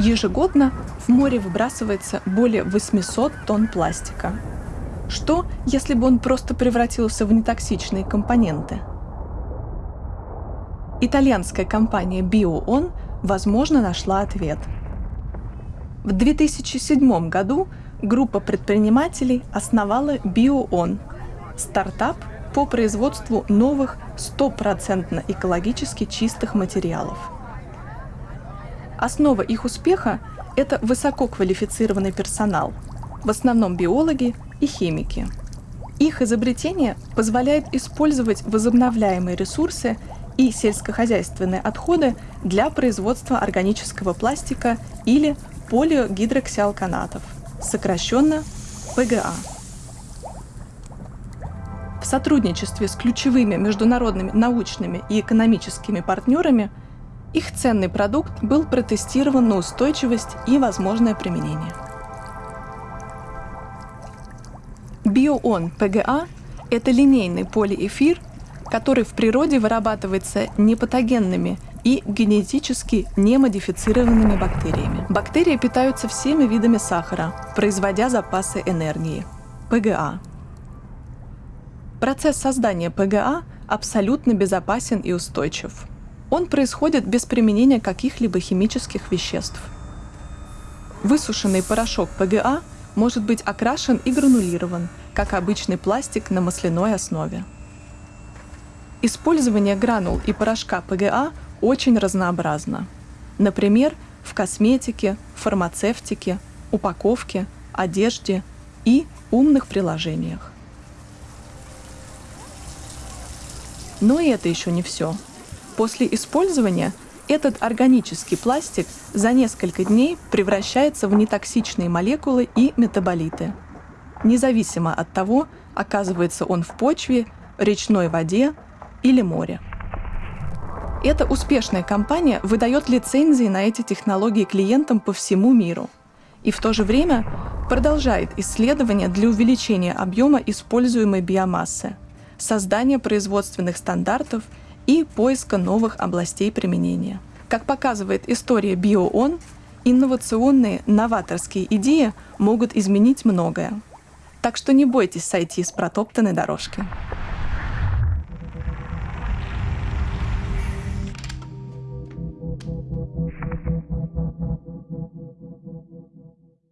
Ежегодно в море выбрасывается более 800 тонн пластика. Что, если бы он просто превратился в нетоксичные компоненты? Итальянская компания BioOn, возможно, нашла ответ. В 2007 году группа предпринимателей основала BioOn – стартап по производству новых стопроцентно экологически чистых материалов. Основа их успеха – это высококвалифицированный персонал, в основном биологи и химики. Их изобретение позволяет использовать возобновляемые ресурсы и сельскохозяйственные отходы для производства органического пластика или полиогидроксиалканатов, сокращенно ПГА. В сотрудничестве с ключевыми международными научными и экономическими партнерами их ценный продукт был протестирован на устойчивость и возможное применение. Биоон ПГА – это линейный полиэфир, который в природе вырабатывается непатогенными и генетически немодифицированными бактериями. Бактерии питаются всеми видами сахара, производя запасы энергии – ПГА. Процесс создания ПГА абсолютно безопасен и устойчив. Он происходит без применения каких-либо химических веществ. Высушенный порошок ПГА может быть окрашен и гранулирован, как обычный пластик на масляной основе. Использование гранул и порошка ПГА очень разнообразно. Например, в косметике, фармацевтике, упаковке, одежде и умных приложениях. Но и это еще не все. После использования этот органический пластик за несколько дней превращается в нетоксичные молекулы и метаболиты. Независимо от того, оказывается он в почве, речной воде или море. Эта успешная компания выдает лицензии на эти технологии клиентам по всему миру и в то же время продолжает исследования для увеличения объема используемой биомассы, создания производственных стандартов – и поиска новых областей применения. Как показывает история BioOn, инновационные, новаторские идеи могут изменить многое. Так что не бойтесь сойти с протоптанной дорожки.